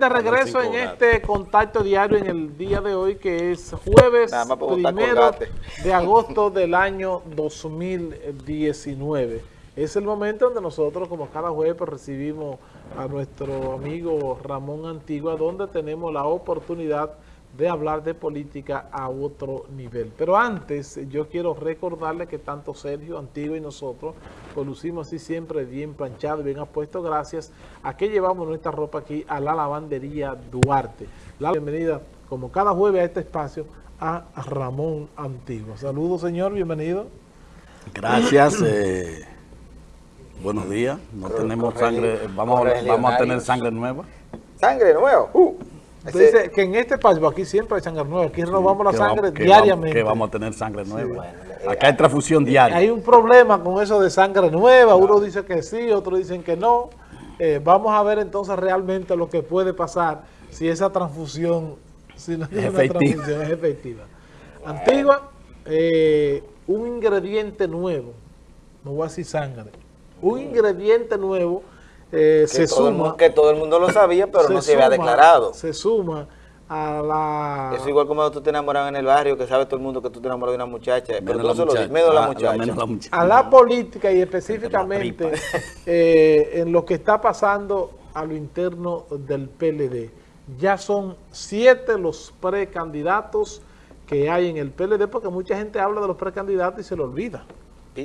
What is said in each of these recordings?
De regreso en este contacto diario en el día de hoy, que es jueves primero de agosto del año 2019. Es el momento donde nosotros, como cada jueves, pues, recibimos a nuestro amigo Ramón Antigua, donde tenemos la oportunidad de hablar de política a otro nivel. Pero antes, yo quiero recordarle que tanto Sergio, Antiguo y nosotros, pues lucimos así siempre bien planchado, bien apuesto, gracias a que llevamos nuestra ropa aquí a la lavandería Duarte. La bienvenida, como cada jueves a este espacio, a Ramón Antiguo. Saludos, señor, bienvenido. Gracias, eh, buenos días. No tenemos sangre, vamos, vamos a tener sangre nueva. ¿Sangre nueva? Uh. Dice que en este país, aquí siempre hay sangre nueva, aquí robamos la sangre diariamente. que vamos a tener sangre nueva. Acá hay transfusión diaria. Hay un problema con eso de sangre nueva, uno dice que sí, otros dicen que no. Eh, vamos a ver entonces realmente lo que puede pasar si esa transfusión, si no es, efectiva. es efectiva. Antigua, eh, un ingrediente nuevo, no voy a decir sangre, un ingrediente nuevo eh, se suma... que todo el mundo lo sabía, pero no se había declarado. Se suma a la... Es igual como tú te enamoras en el barrio, que sabe todo el mundo que tú te enamoras de una muchacha, pero tú no se lo dices, menos la, muchacha. A la política y específicamente eh, en lo que está pasando a lo interno del PLD. Ya son siete los precandidatos que hay en el PLD, porque mucha gente habla de los precandidatos y se lo olvida.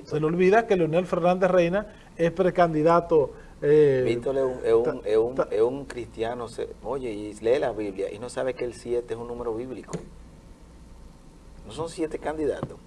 Se le olvida que Leonel Fernández Reina es precandidato. Eh, Víctor es un, es, un, es, un, cristiano, oye, y lee la Biblia y no sabe que el 7 es un número bíblico. No son siete candidatos.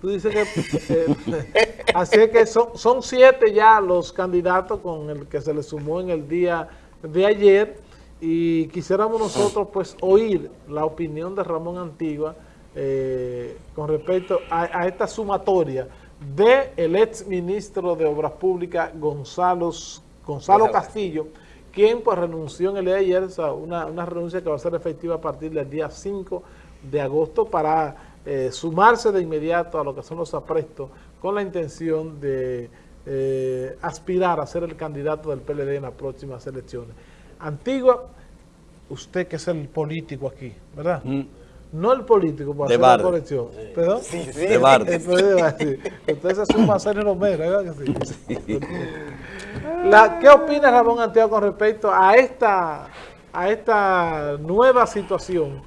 Tú dices que... Eh, así es que son, son siete ya los candidatos con el que se le sumó en el día de ayer y quisiéramos nosotros pues oír la opinión de Ramón Antigua eh, con respecto a, a esta sumatoria de el ex ministro de Obras Públicas Gonzalo, Gonzalo Castillo, quien pues renunció en el día de ayer, una, una, renuncia que va a ser efectiva a partir del día 5 de agosto para eh, sumarse de inmediato a lo que son los aprestos con la intención de eh, aspirar a ser el candidato del PLD en las próximas elecciones. Antigua, usted que es el político aquí, ¿verdad? Mm. No el político para hacer la corrección. ¿Perdón? Sí, sí. De Entonces, Entonces es un Marcelo Romero, ¿verdad que sí? La, ¿Qué opina Ramón Anteo con respecto a esta, a esta nueva situación?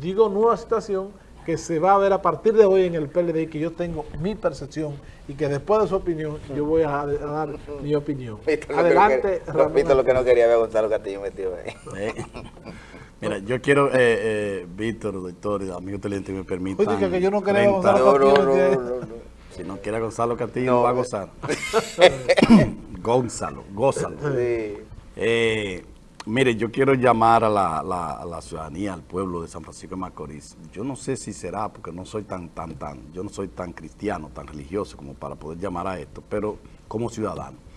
Digo nueva situación que se va a ver a partir de hoy en el PLD, que yo tengo mi percepción y que después de su opinión yo voy a, dar mi opinión. Adelante, Ramón. lo que no quería ver Gonzalo Castillo metido ahí. Eh. Mira, yo quiero, eh, eh, Víctor, doctor, y amigo televidente, me permitan... Oye, que yo no quería Gonzalo Castillo. si no quiere Gonzalo Castillo, no, va a gozar. Gonzalo, gózalo. Eh, mire, yo quiero llamar a la, a la, ciudadanía, al pueblo de San Francisco de Macorís. Yo no sé si será, porque no soy tan, tan, tan, yo no soy tan cristiano, tan religioso como para poder llamar a esto, pero como ciudadano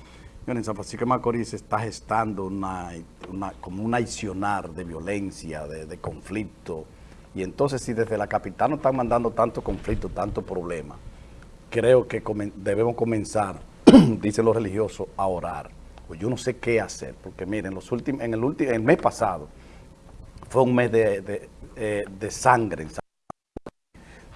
en San Francisco de Macorís está gestando una, como un aicionar de violencia, de, conflicto. Y entonces si desde la capital nos están mandando tanto conflicto, tanto problema, creo que debemos comenzar, dicen los religiosos, a orar. Pues yo no sé qué hacer, porque miren, los últimos, en el, último, el mes pasado fue un mes de, de, eh, de sangre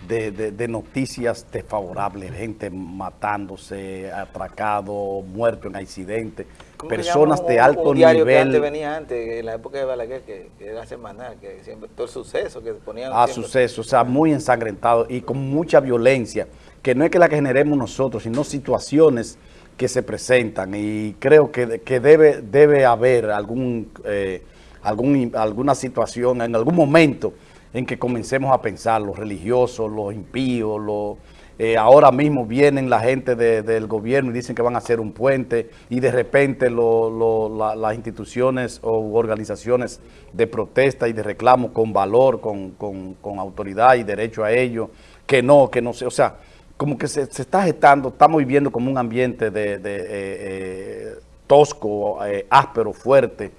de, de, noticias desfavorables, gente matándose, atracado, muerto en accidentes, personas de alto nivel. Que antes venía antes, en la época de Balaguer, que, era semanal, que siempre, todo el suceso que ponían. Ah, suceso, o sea, muy ensangrentado y con mucha violencia, que no es que la generemos nosotros, sino situaciones que se presentan. Y creo que, que debe, debe haber algún, eh, algún, alguna situación en algún momento en que comencemos a pensar, los religiosos, los impíos, los, eh, ahora mismo vienen la gente del gobierno y dicen que van a hacer un puente y de repente las instituciones o organizaciones de protesta y de reclamo con valor, con, autoridad y derecho a ello, que no, que no sé, o sea, como que se, está gestando, estamos viviendo como un ambiente de, eh, eh, tosco, áspero, fuerte,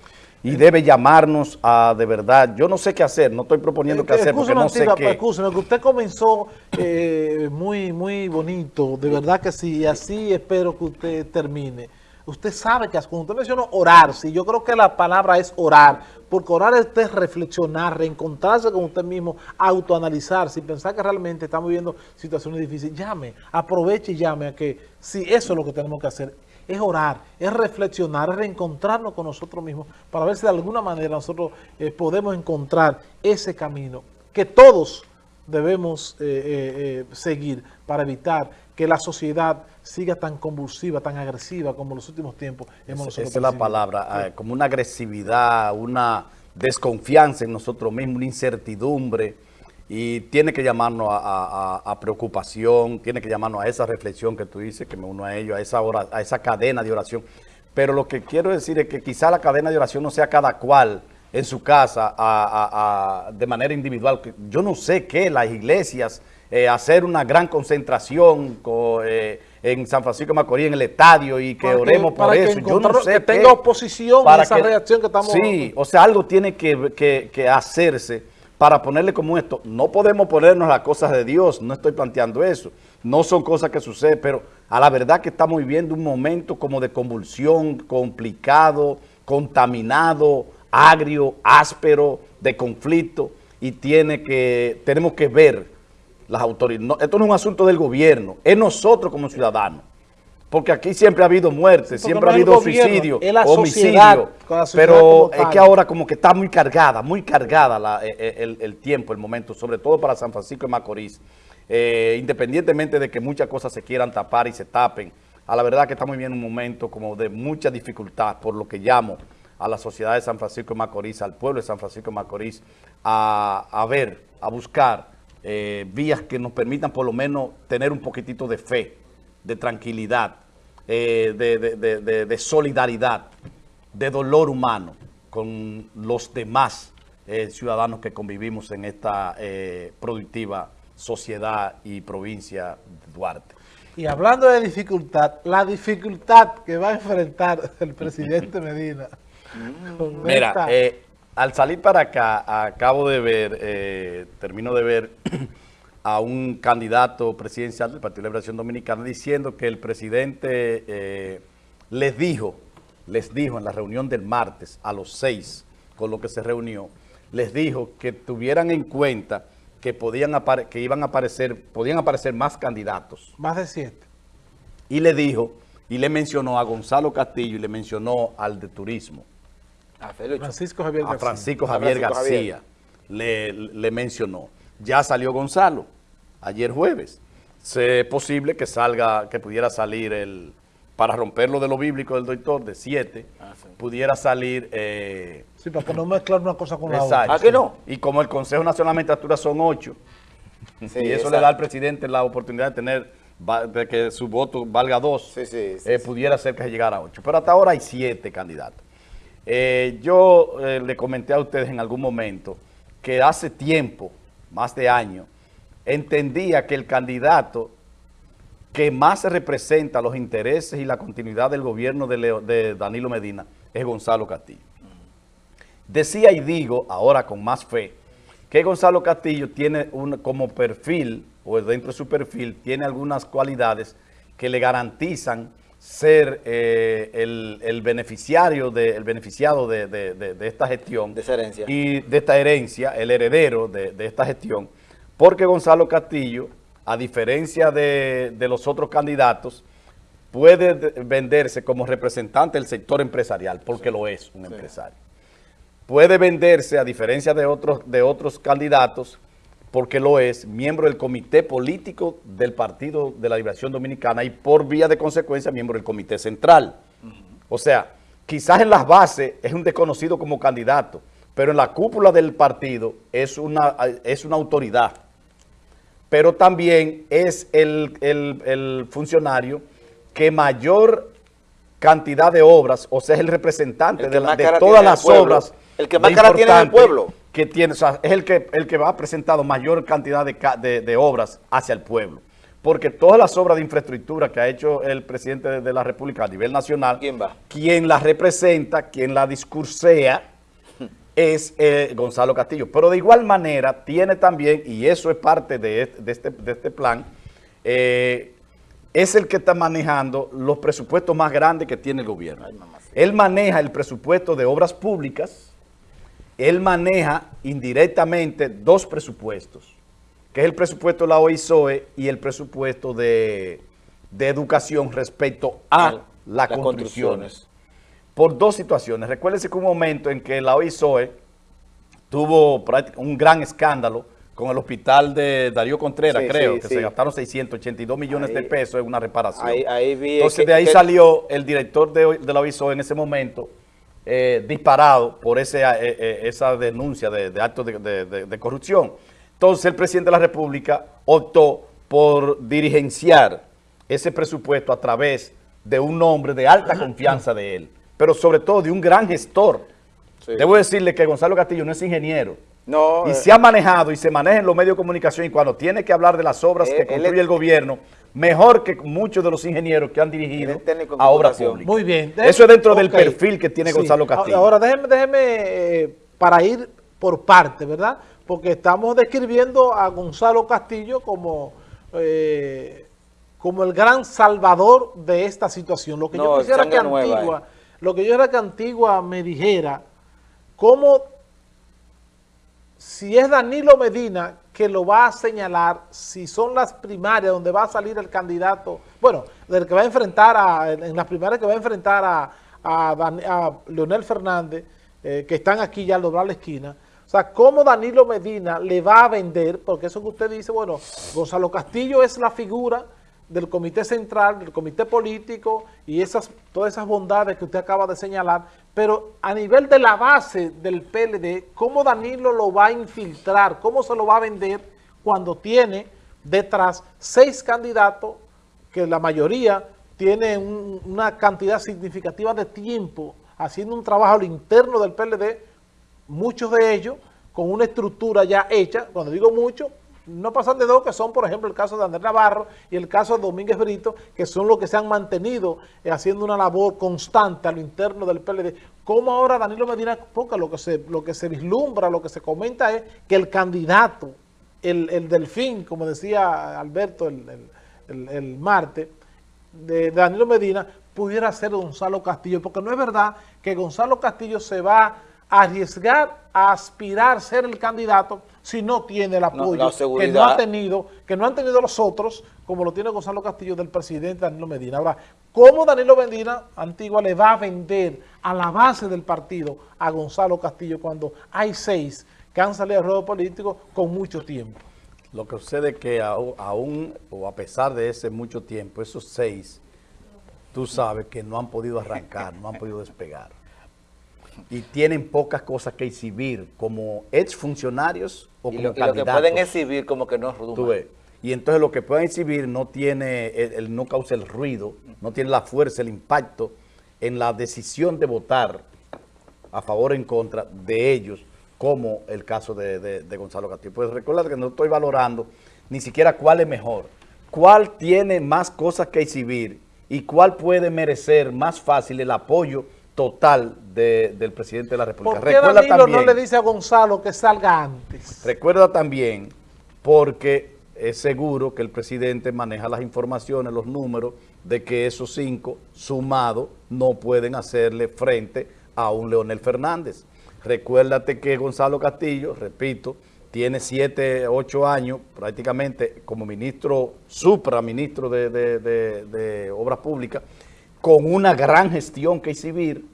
y debe llamarnos a de verdad. Yo no sé qué hacer, no estoy proponiendo qué hacer porque no sé qué. Que usted comenzó eh, muy, muy bonito, de verdad que sí, y así espero que usted termine. Usted sabe que cuando usted mencionó orar, sí, yo creo que la palabra es orar, porque orar es reflexionar, reencontrarse con usted mismo, autoanalizarse y pensar que realmente estamos viviendo situaciones difíciles. Llame, aproveche y llame a que si eso es lo que tenemos que hacer es orar, es reflexionar, es reencontrarnos con nosotros mismos para ver si de alguna manera nosotros eh, podemos encontrar ese camino que todos debemos eh, eh, seguir para evitar que la sociedad siga tan convulsiva, tan agresiva como en los últimos tiempos hemos Esa, es la palabra, como una agresividad, una desconfianza en nosotros mismos, una incertidumbre, y tiene que llamarnos a, preocupación, tiene que llamarnos a esa reflexión que tú dices, que me uno a ello, a esa, hora, a esa cadena de oración. Pero lo que quiero decir es que quizá la cadena de oración no sea cada cual en su casa de manera individual. Yo no sé qué, las iglesias, eh, hacer una gran concentración eh, en San Francisco de Macorís, en el estadio, y que oremos por eso. Yo no sé que tenga oposición a esa reacción que estamos... Sí, o sea, algo tiene que, que hacerse para ponerle como esto. No podemos ponernos las cosas de Dios, no estoy planteando eso. No son cosas que suceden, pero a la verdad que estamos viviendo un momento como de convulsión, complicado, contaminado, agrio, áspero, de conflicto, y tiene que, tenemos que ver las autoridades. esto no es un asunto del gobierno, es nosotros como ciudadanos. Porque aquí siempre ha habido muerte, siempre ha habido suicidio, homicidio, pero es que ahora como que está muy cargada, muy cargada e, e, el, tiempo, el momento, sobre todo para San Francisco de Macorís. Eh, independientemente de que muchas cosas se quieran tapar y se tapen, a la verdad que estamos viviendo un momento como de mucha dificultad, por lo que llamo a la sociedad de San Francisco de Macorís, al pueblo de San Francisco de Macorís, a, ver, a buscar eh, vías que nos permitan por lo menos tener un poquitito de fe, de tranquilidad, eh, de, solidaridad, de dolor humano con los demás eh, ciudadanos que convivimos en esta productiva sociedad y provincia de Duarte. Y hablando de dificultad, la dificultad que va a enfrentar el presidente Medina. Mira, al salir para acá, acabo de ver, termino de ver a un candidato presidencial del Partido de Liberación Dominicana diciendo que el presidente eh, les dijo, les dijo en la reunión del martes a los seis con lo que se reunió, les dijo que tuvieran en cuenta que podían que iban a aparecer, podían aparecer más candidatos. Más de siete. Y le dijo, y le mencionó a Gonzalo Castillo y le mencionó al de turismo. A Francisco Javier García. A Francisco Javier García Le, le mencionó. Ya salió Gonzalo, ayer jueves. Es posible que salga, que pudiera salir el, para romper lo de lo bíblico del doctor, de siete, ah, pudiera salir... Eh, sí, para que no mezclar una cosa con la otra. ¿Ah, que no? Y como el Consejo Nacional de Magistratura son ocho, y eso le da al presidente la oportunidad de tener, de que su voto valga dos, eh, pudiera ser que se llegara a ocho. Pero hasta ahora hay siete candidatos. Eh, yo le comenté a ustedes en algún momento que hace tiempo más de años, entendía que el candidato que más representa los intereses y la continuidad del gobierno de, Danilo Medina es Gonzalo Castillo. Decía y digo, ahora con más fe, que Gonzalo Castillo tiene un, como perfil, o dentro de su perfil, tiene algunas cualidades que le garantizan ser eh, el, beneficiario de, el beneficiado de, esta gestión. De esa herencia. Y de esta herencia, el heredero de, esta gestión, porque Gonzalo Castillo, a diferencia de, los otros candidatos, puede venderse como representante del sector empresarial, porque lo es un empresario. Puede venderse, a diferencia de otros, de otros candidatos, porque lo es, miembro del comité político del Partido de la Liberación Dominicana y por vía de consecuencia miembro del comité central. O sea, quizás en las bases es un desconocido como candidato, pero en la cúpula del partido es una, es una autoridad. Pero también es el, funcionario que mayor cantidad de obras, o sea, es el representante de, todas las obras. El que más cara tiene en el pueblo que tiene, o sea, es el que, el que ha presentado mayor cantidad de, obras hacia el pueblo. Porque todas las obras de infraestructura que ha hecho el presidente de la República a nivel nacional, ¿quién va? Quien la representa, quien la discursea, es eh, Gonzalo Castillo. Pero de igual manera tiene también, y eso es parte de este, este, este plan, eh, es el que está manejando los presupuestos más grandes que tiene el gobierno. Él maneja el presupuesto de obras públicas, él maneja indirectamente dos presupuestos, que es el presupuesto de la OISOE y el presupuesto de, educación respecto a las construcciones. Por dos situaciones. Recuérdense que un momento en que la OISOE tuvo un gran escándalo con el hospital de Darío Contreras, creo, que se gastaron 682 millones de pesos en una reparación. Entonces de ahí salió el director de, la OISO en ese momento eh, disparado por ese, eh, eh, esa denuncia de, actos de, corrupción. Entonces el presidente de la República optó por dirigenciar ese presupuesto a través de un hombre de alta confianza de él, pero sobre todo de un gran gestor. Debo decirle que Gonzalo Castillo no es ingeniero, y eh. se ha manejado y se maneja en los medios de comunicación y cuando tiene que hablar de las obras que construye el gobierno, mejor que muchos de los ingenieros que han dirigido a obras públicas. Muy bien. Eso es dentro del perfil que tiene Gonzalo Castillo. Ahora déjeme, déjeme eh, para ir por parte, ¿verdad? Porque estamos describiendo a Gonzalo Castillo como... Eh, como el gran salvador de esta situación. Lo que yo quisiera que Antigua, lo que yo era que Antigua me dijera, cómo si es Danilo Medina que lo va a señalar, si son las primarias donde va a salir el candidato, bueno, del que va a enfrentar, a, en las primarias que va a enfrentar a, a, Leonel Fernández, eh, que están aquí ya al doblar la esquina, o sea, cómo Danilo Medina le va a vender, porque eso que usted dice, bueno, Gonzalo Castillo es la figura del comité central, del comité político y esas todas esas bondades que usted acaba de señalar, pero a nivel de la base del PLD, ¿cómo Danilo lo va a infiltrar? ¿Cómo se lo va a vender cuando tiene detrás seis candidatos que la mayoría tiene una cantidad significativa de tiempo haciendo un trabajo al interno del PLD, muchos de ellos con una estructura ya hecha, cuando digo mucho, no pasan de dos, que son, por ejemplo, el caso de Andrés Navarro y el caso de Domínguez Brito, que son los que se han mantenido eh, haciendo una labor constante a lo interno del PLD. ¿Cómo ahora Danilo Medina, porque lo que se, lo que se vislumbra, lo que se comenta es que el candidato, el, el delfín, como decía Alberto el, el, el martes, de Danilo Medina, pudiera ser Gonzalo Castillo, porque no es verdad que Gonzalo Castillo se va a arriesgar a aspirar a ser el candidato si no tiene el apoyo que no ha tenido, que no han tenido los otros, como lo tiene Gonzalo Castillo del presidente Danilo Medina. Ahora, ¿cómo Danilo Medina, Antigua, le va a vender a la base del partido a Gonzalo Castillo cuando hay seis que han salido al ruedo político con mucho tiempo? Lo que sucede es que aún, o a pesar de ese mucho tiempo, esos seis, tú sabes que no han podido arrancar, no han podido despegar y tienen pocas cosas que exhibir como exfuncionarios o como. Y lo que pueden exhibir como que no es Y entonces lo que pueden exhibir no tiene, el, no causa el ruido, no tiene la fuerza, el impacto en la decisión de votar a favor o en contra de ellos, como el caso de, Gonzalo Castillo. Pues recuerda que no estoy valorando ni siquiera cuál es mejor, cuál tiene más cosas que exhibir y cuál puede merecer más fácil el apoyo total del presidente de la República. ¿Por qué Danilo no le dice a Gonzalo que salga antes? Recuerda también, porque es seguro que el presidente maneja las informaciones, los números, de que esos cinco sumados no pueden hacerle frente a un Leonel Fernández. Recuérdate que Gonzalo Castillo, repito, tiene siete, ocho años prácticamente como ministro, supraministro de, de Obras Públicas, con una gran gestión que exhibir.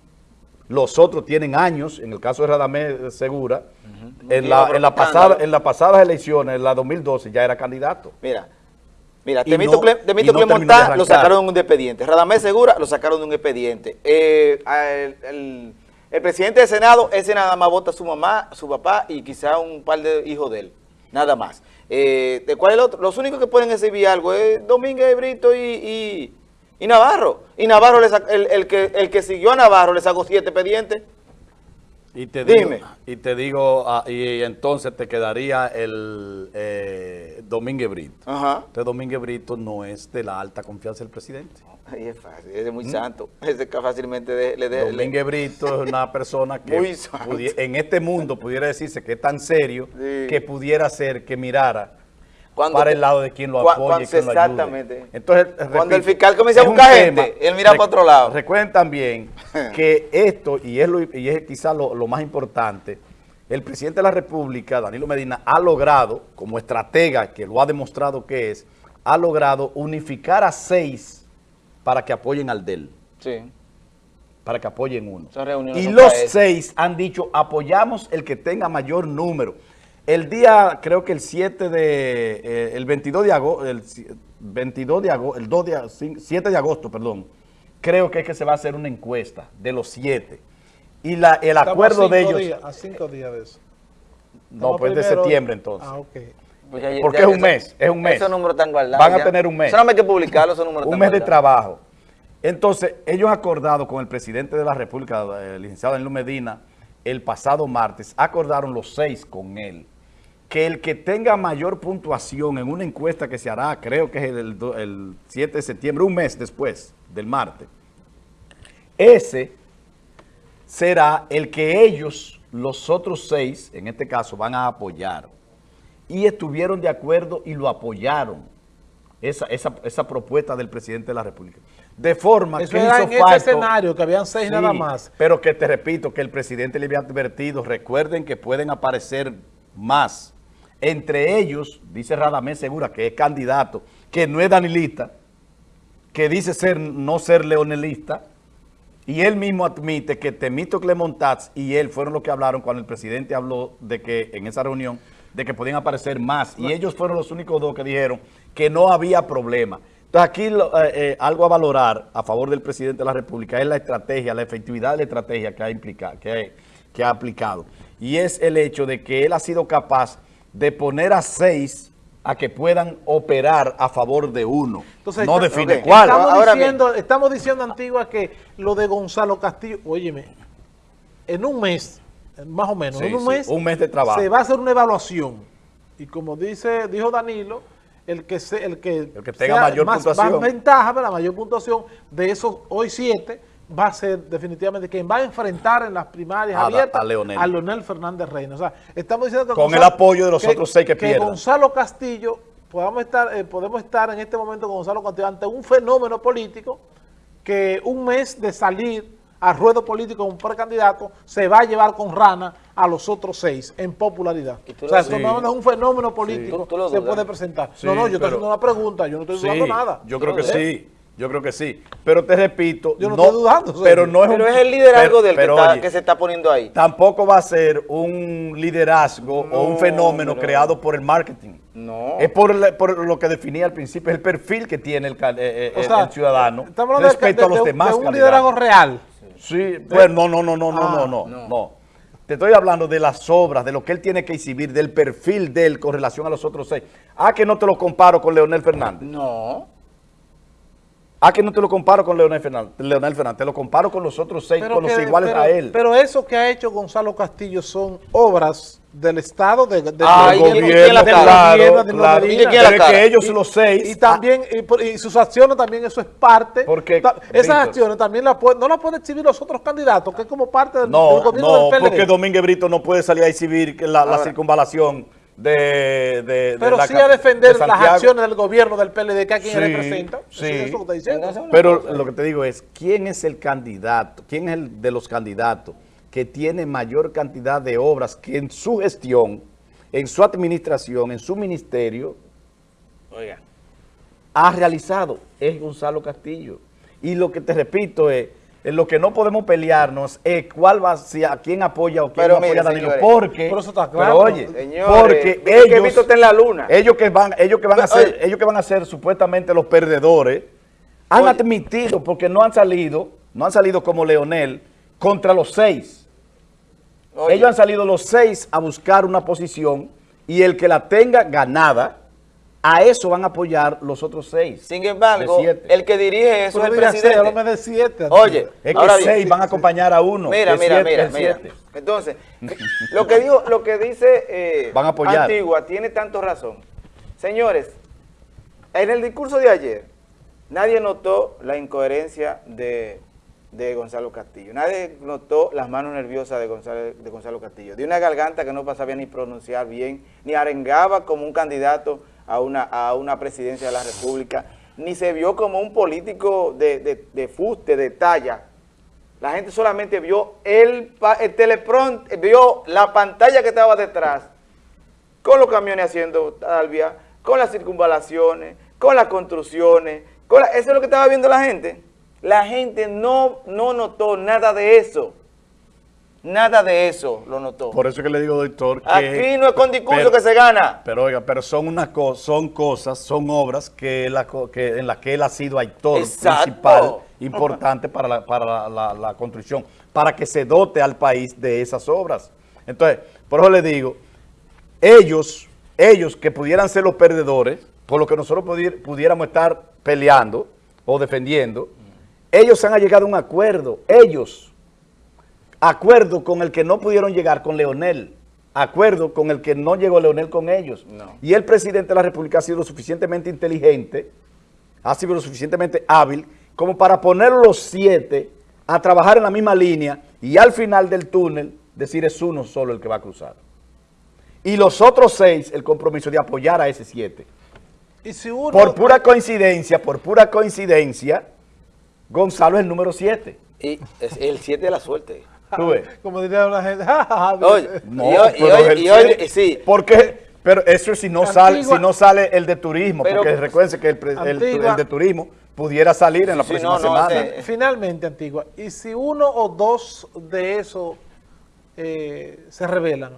Los otros tienen años, en el caso de Radamés Segura, en, la, en, la pasada, en las pasadas elecciones, en la 2012, ya era candidato. Mira, mira, Temito, no, lo sacaron de un expediente. Radamés Segura lo sacaron de un expediente. Eh, el, presidente del Senado, ese nada más vota su mamá, su papá y quizá un par de hijos de él. Nada más. Eh, ¿De cuál es el otro? Los únicos que pueden exhibir algo es Domínguez Brito y y Navarro. Y Navarro, el, que, el que siguió a Navarro le sacó siete pendientes. Y te Dime. Digo, y te digo, ah, y entonces te quedaría el eh, Domínguez Brito. Ajá. Este Domínguez Brito no es de la alta confianza del presidente. Ay, es fácil, es muy ¿Mm? santo. Ese fácilmente le de, Domínguez Brito es una persona que en este mundo pudiera decirse que es tan serio que pudiera ser que mirara para el lado de quien lo apoye, quien exactamente. Lo Entonces, cuando el fiscal comienza a buscar gente, él mira para otro lado. Recuerden también que esto, y es, lo, y es quizás lo, lo más importante, el presidente de la República, Danilo Medina, ha logrado, como estratega, que lo ha demostrado que es, ha logrado unificar a seis para que apoyen al DEL. Sí. Para que apoyen uno. Y los seis han dicho, apoyamos el que tenga mayor número. El día, creo que el 7 de, eh, el 22 de agosto, el 22 de agosto, el 2 de, 7 de agosto, perdón, creo que es que se va a hacer una encuesta de los siete. Y la, el acuerdo de ellos... a cinco días de eso. no, pues de septiembre entonces. Ah, ok. Pues Porque es un mes, es un mes. Esos números están guardados. Van a tener un mes. Solamente hay que publicarlos, esos números Un mes de trabajo. Entonces, ellos acordado con el presidente de la República, el licenciado Danilo Medina, el pasado martes, acordaron los seis con él que el que tenga mayor puntuación en una encuesta que se hará, creo que es el, 7 de septiembre, un mes después del martes, ese será el que ellos, los otros seis, en este caso, van a apoyar. Y estuvieron de acuerdo y lo apoyaron, esa, esa, propuesta del presidente de la República. De forma que era en ese escenario, que habían seis nada más. Pero que te repito, que el presidente le había advertido, recuerden que pueden aparecer más entre ellos, dice Radamés Segura, que es candidato, que no es danilista, que dice ser no ser leonelista, y él mismo admite que Temito Clemontats y él fueron los que hablaron cuando el presidente habló de que en esa reunión, de que podían aparecer más, y ellos fueron los únicos dos que dijeron que no había problema. Entonces aquí eh, eh, algo a valorar a favor del presidente de la República es la estrategia, la efectividad de la estrategia que ha, implicado, que ha aplicado. Y es el hecho de que él ha sido capaz de poner a seis a que puedan operar a favor de uno. Entonces, no define cuál. Estamos, diciendo, estamos diciendo, Antigua, que lo de Gonzalo Castillo, óyeme, en un mes, más o menos, en un mes, un mes de trabajo. se va a hacer una evaluación. Y como dice dijo Danilo, el que, se, el que, tenga mayor puntuación. Más ventaja, la mayor puntuación de esos hoy siete, va a ser definitivamente quien va a enfrentar en las primarias abiertas a Leonel. Fernández Reina. O sea, estamos diciendo Con el apoyo de los otros seis que, que Gonzalo Castillo, podamos estar, eh, podemos estar en este momento con Gonzalo Castillo ante un fenómeno político que un mes de salir a ruedo político como precandidato se va a llevar con rana a los otros seis en popularidad. O sea, esto no es un fenómeno político que se puede presentar. no, no, yo estoy haciendo una pregunta, yo no estoy dudando nada. Yo creo que sí. Yo creo que sí. Pero te repito, Yo no, estoy dudando. Pero, no es, pero es el liderazgo del que, se está poniendo ahí. Tampoco va a ser un liderazgo o un fenómeno creado por el marketing. No. Es por, lo que definía al principio, el perfil que tiene el, eh, eh, ciudadano respecto a los demás de un liderazgo real. Sí, pues no, no, no, no, no, no, no, no. Te estoy hablando de las obras, de lo que él tiene que exhibir, del perfil de él con relación a los otros seis. Ah, que no te lo comparo con Leonel Fernández. No. Ah, que no te lo comparo con Leonel Fernández, Leonel Fernández te lo comparo con los otros seis, con los iguales a él. Pero eso que ha hecho Gonzalo Castillo son obras del Estado, de, de ah, del gobierno, claro, claro. ¿Y que ellos los seis... Y también, y, sus acciones también, eso es parte... Porque, esas acciones también la no las pueden exhibir los otros candidatos, que es como parte del, no, gobierno del PLD. No, porque Domínguez Brito no puede salir a exhibir la, la circunvalación de, de Pero sí a defender las acciones del gobierno del PLD, que a quien representa. Sí, Pero lo que te digo es, ¿quién es el candidato? ¿Quién es el de los candidatos que tiene mayor cantidad de obras que en su gestión, en su administración, en su ministerio, ha realizado? Es Gonzalo Castillo. Y lo que te repito es en lo que no podemos pelearnos es cuál va a quién apoya o quién no apoya a Danilo. porque, pero, eso está claro. oye, porque ellos, que en la luna. ellos que van, ellos que van a ser, ellos que van a ser supuestamente los perdedores, han admitido, porque no han salido, no han salido como Leonel, contra los seis. Ellos han salido los seis a buscar una posición y el que la tenga ganada, a eso van a apoyar los otros seis. Sin embargo, el que dirige eso es el presidente. de siete. Oye, es que seis van a acompañar a uno. Mira, mira, mira, mira. Entonces, lo que dijo, lo que dice eh, van a apoyar. Antigua tiene tanto razón. Señores, en el discurso de ayer, nadie notó la incoherencia de, Gonzalo Castillo. Nadie notó las manos nerviosas de Gonzalo, de Gonzalo Castillo. De una garganta que no pasaba ni pronunciar bien, ni arengaba como un candidato a una, a una presidencia de la República, ni se vio como un político de, de, de fuste, de talla. La gente solamente vio el, el vio la pantalla que estaba detrás, con los camiones haciendo talvia, con las circunvalaciones, con las construcciones, con eso es lo que estaba viendo la gente. La gente no, no notó nada de eso. Nada de eso lo notó. Por eso que le digo, doctor, que... Aquí no es con discurso que se gana. Pero oiga, pero son unas son cosas, son obras que, la, que en las que él ha sido actor principal, importante para, la, para la, construcción, para que se dote al país de esas obras. Entonces, por eso le digo, ellos, ellos que pudieran ser los perdedores, por lo que nosotros pudiéramos estar peleando o defendiendo, ellos han llegado a un acuerdo, ellos acuerdo con el que no pudieron llegar con Leonel, acuerdo con el que no llegó Leonel con ellos. Y el presidente de la República ha sido lo suficientemente inteligente, ha sido lo suficientemente hábil, como para poner los siete a trabajar en la misma línea y al final del túnel decir es uno solo el que va a cruzar. Y los otros seis, el compromiso de apoyar a ese siete. ¿Y si Por pura coincidencia, por pura coincidencia, Gonzalo es el número siete. Y es el siete de la suerte. Como diría la gente. oye, no, y hoy, sí. Porque, pero eso si no sale, si no sale el de turismo, porque recuerden que el, el, de turismo pudiera salir en la próxima semana. Finalmente, Antigua, y si uno o dos de esos eh, se revelan,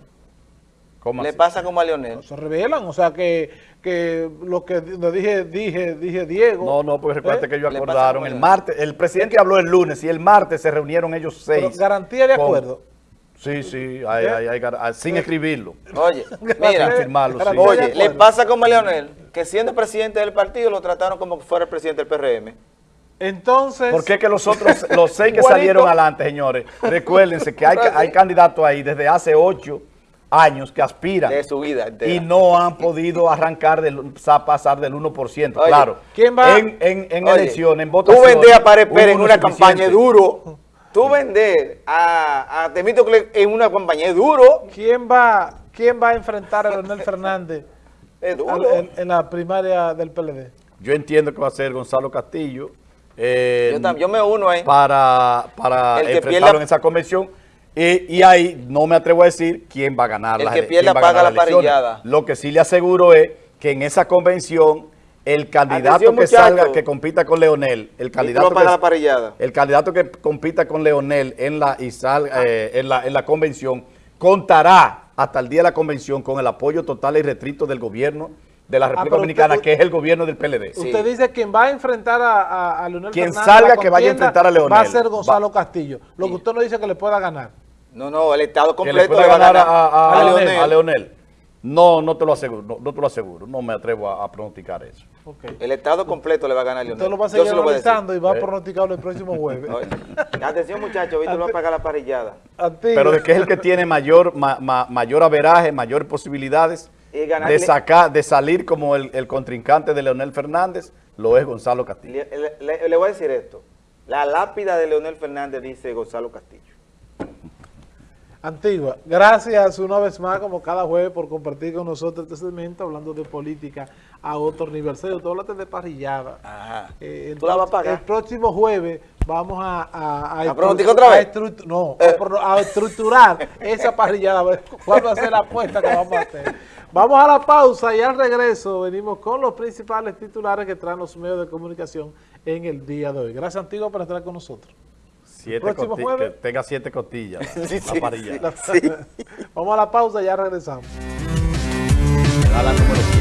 le pasa como a Leonel. Se revelan, o sea que, que lo que dije, dije, dije Diego. No, no, pues recuerda ¿eh? que ellos acordaron el martes, el presidente habló el lunes y el martes se reunieron ellos seis. garantía de acuerdo. Sí, sí, hay, hay, hay, ah, sin escribirlo. Oye, mira, firmarlo, oye, le pasa como a Leonel, que siendo presidente del partido lo trataron como que fuera el presidente del PRM. Entonces... ¿Por qué que los otros, los seis que salieron adelante, señores? Recuérdense que hay, hay candidatos ahí desde hace ocho años que aspiran. De su vida Y no han podido arrancar, del, pasar del 1%. claro. ¿Quién va? En, en, en elección, en votación. Tú vendés a Pérez en una campaña duro. Tú vendés a, a Temístocle en una campaña duro. ¿Quién va, quién va a enfrentar a Leonel Fernández En, la primaria del PLD? Yo entiendo que va a ser Gonzalo Castillo. Eh, yo, me uno ahí. Para, para enfrentarlo en esa convención y, ahí no me atrevo a decir quién va a ganar el que pierda paga la parrillada. Lo que sí le aseguro es que en esa convención el candidato que salga, que compita con Leonel, el candidato, que, la parrillada. el candidato que compita con Leonel en la, y eh, en, la, en la convención, contará hasta el día de la convención con el apoyo total y restricto del gobierno de la ah, República Dominicana, que es el gobierno del PLD. Usted dice quien va a enfrentar a, a, Leonel Quien salga que vaya a enfrentar a Leonel. Va a ser Gonzalo Castillo. Lo que usted no dice que le pueda ganar. No, no, el Estado completo le, va a ganar a, Leonel. No, no te lo aseguro, no, te lo aseguro, no me atrevo a, pronosticar eso. El Estado completo le va a ganar a Leonel. Usted lo va a seguir analizando y va a eh. pronosticarlo el próximo jueves. Atención muchachos, Víctor va a pagar la parrillada. Pero de que es el que tiene mayor, mayor averaje, mayor posibilidades de sacar, de salir como el, contrincante de Leonel Fernández, lo es Gonzalo Castillo. le voy a decir esto. La lápida de Leonel Fernández dice Gonzalo Castillo. Antigua, gracias una vez más, como cada jueves, por compartir con nosotros este segmento hablando de política a otro nivel. Serio, tú hablaste de parrillada. Ajá. Eh, ¿Tú la vas a pagar? El próximo jueves vamos a... ¿A, a, otra vez? no, eh. a, estructurar esa parrillada. ¿Cuál va a ser la apuesta que vamos a hacer? Vamos a la pausa y al regreso venimos con los principales titulares que traen los medios de comunicación en el día de hoy. Gracias, Antigua, por estar con nosotros. Siete que tenga siete costillas sí, la, Vamos a la pausa y ya regresamos. A la número